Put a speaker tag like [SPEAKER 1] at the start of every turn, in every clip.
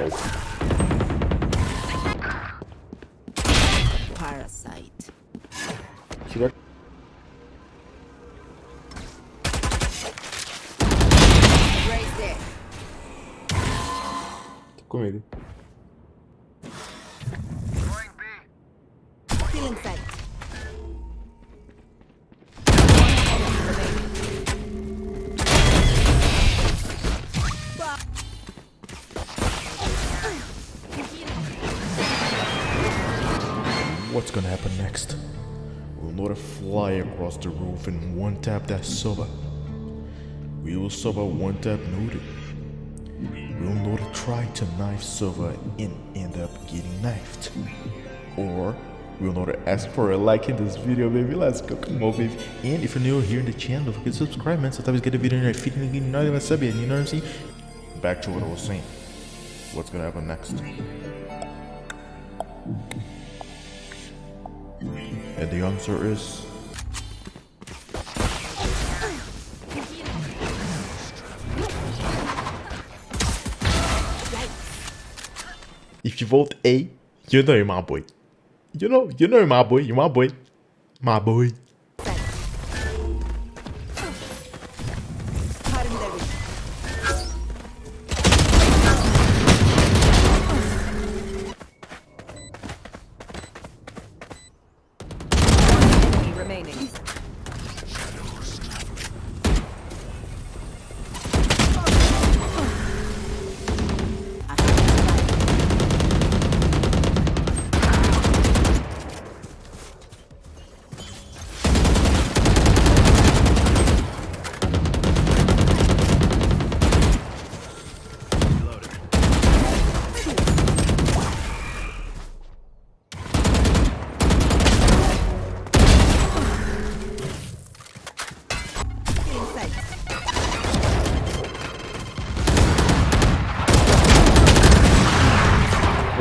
[SPEAKER 1] guys.
[SPEAKER 2] Parasite.
[SPEAKER 1] See that?
[SPEAKER 2] Right
[SPEAKER 3] What's gonna happen next? We'll Nora fly across the roof and one tap that Sova? We will Sova one tap Nora? Will Nora try to knife Sova and end up getting knifed? Or we'll Nora ask for a like in this video, baby? Let's go, come on, baby. And if you're new here in the channel, don't forget to subscribe, man. So always get a video in your feed and you know what I'm you know what I'm saying? Back to what I was saying. What's gonna happen next? And the answer is If you vote A, you know you're my boy. You know, you know my boy, you're my boy. My boy.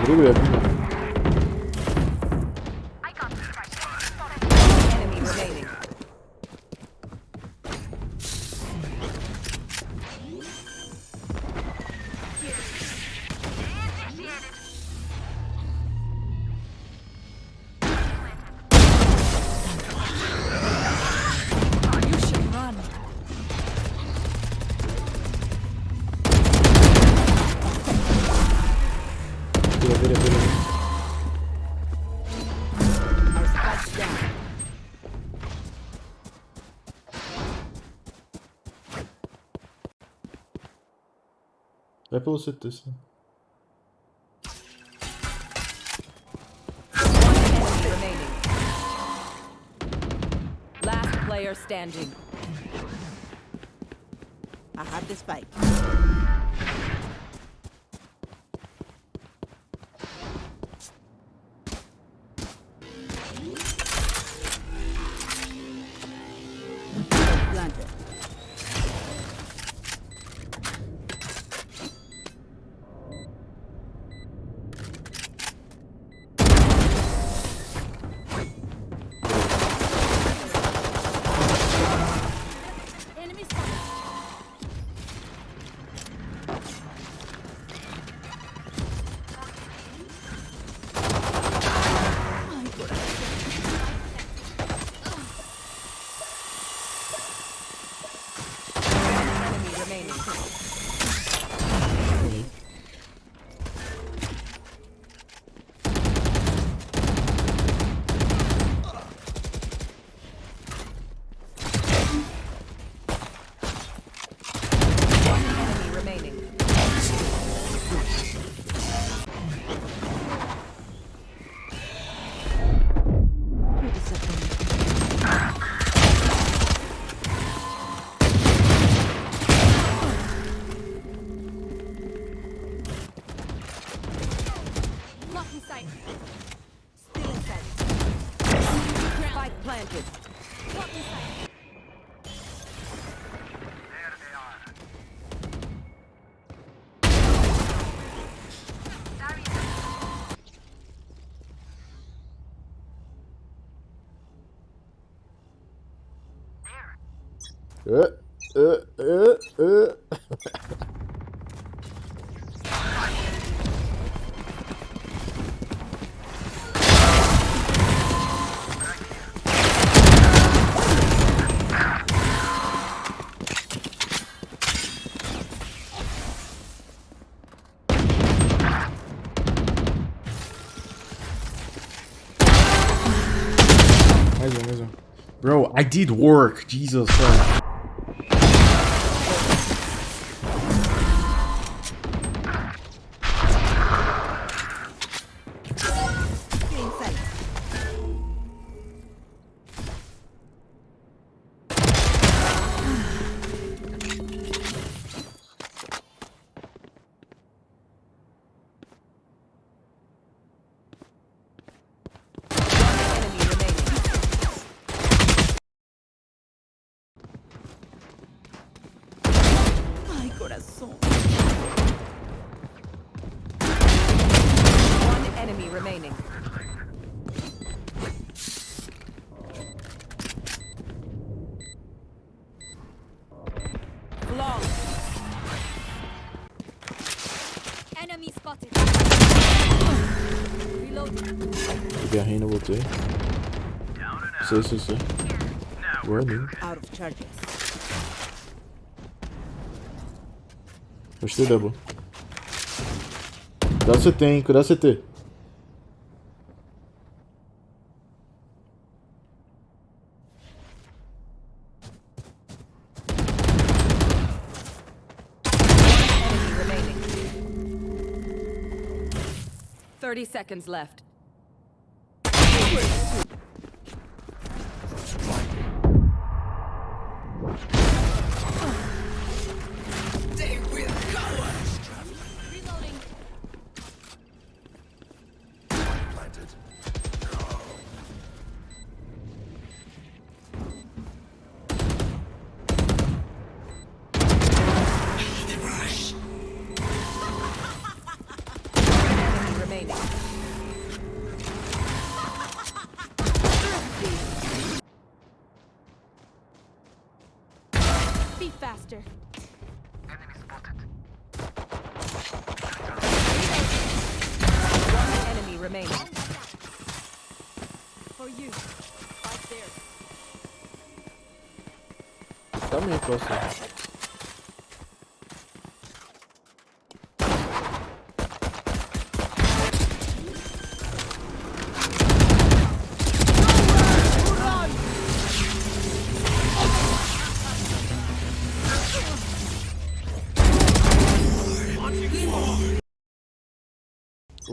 [SPEAKER 1] Rodrigo e Adriano. Vai pelo CT, sim.
[SPEAKER 2] Enemy remaining. Last player standing. I have the spike. Planted.
[SPEAKER 1] Uh. Bro,
[SPEAKER 4] I did work. Jesus
[SPEAKER 2] Christ. Corazón. One enemy remaining. Long.
[SPEAKER 5] Enemy spotted. Reloading.
[SPEAKER 3] Peguei a reina, voltei. Sei, sei, sei. Running.
[SPEAKER 2] Out of charges.
[SPEAKER 3] Gostei, Debo. Cuidado CT, hein? Cuidado CT.
[SPEAKER 2] Thirty seconds left. One enemy remaining.
[SPEAKER 5] For you. Right there.
[SPEAKER 3] Tá meio próximo.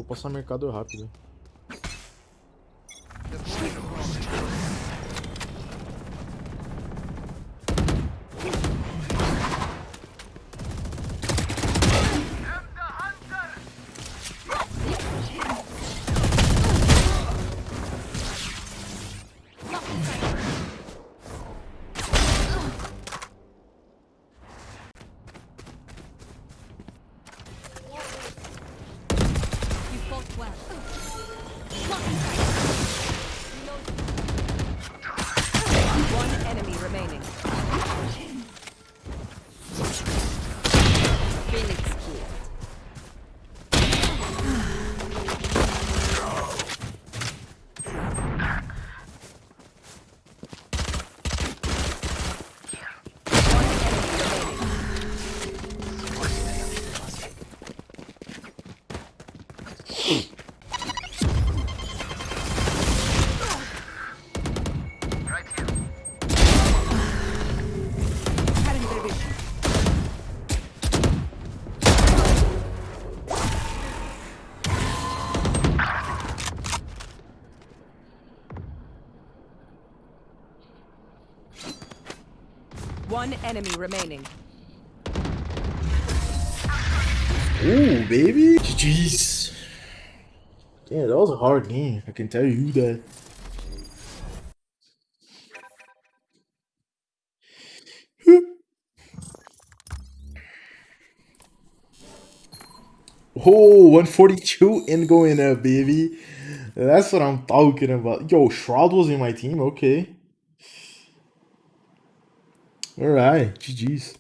[SPEAKER 3] Passar mercado rápido.
[SPEAKER 2] One enemy remaining.
[SPEAKER 3] Ooh, baby. GG's. Yeah, that was a hard game. I can tell you that. Oh, 142 and going up, baby. That's what I'm talking about. Yo, Shroud was in my team. Okay. All right. GG's.